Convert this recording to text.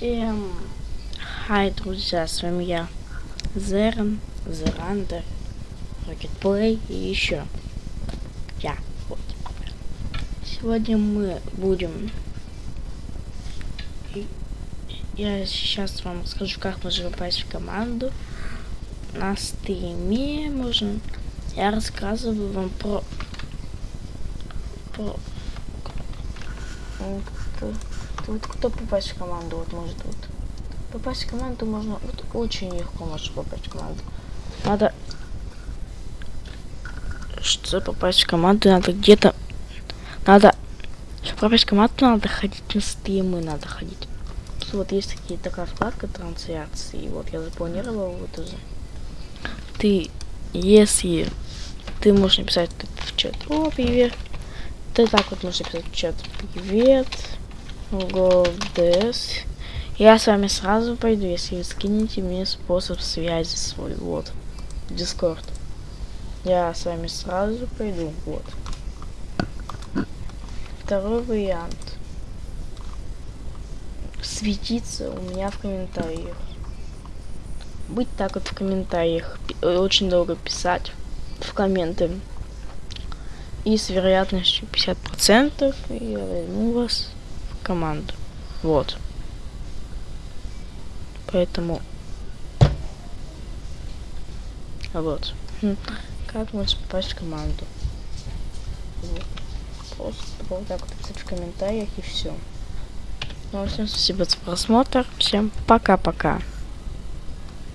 Всем хай, друзья, с вами я, Зерн, Зерандер, Рокетплей и еще я. Вот. Сегодня мы будем... Я сейчас вам расскажу, как можно попасть в команду. На стриме можно... Я рассказываю вам про... Про... Вот, вот кто попасть в команду, вот может вот. Попасть в команду можно, вот очень легко можно попасть в команду. Надо, что попасть в команду, надо где-то, надо, чтобы попасть в команду, надо ходить на стримы, надо ходить. Тут вот есть такие, такая вкладка трансляции, вот я запланировал вот уже. Ты, если ты можешь написать в чат, о, привет, ты так вот можешь написать в чат, привет, GoDS. Я с вами сразу пойду, если вы скинете мне способ связи свой. Вот. Дискорд. Я с вами сразу пойду. Вот. Второй вариант. Светиться у меня в комментариях. Быть так вот в комментариях. Очень долго писать в комменты. И с вероятностью 50% я возьму вас команду. Вот. Поэтому... Вот. Хм. Как можно попасть в команду? Просто вот так вот писать в комментариях и все. Ну, всем спасибо за просмотр. Всем пока-пока.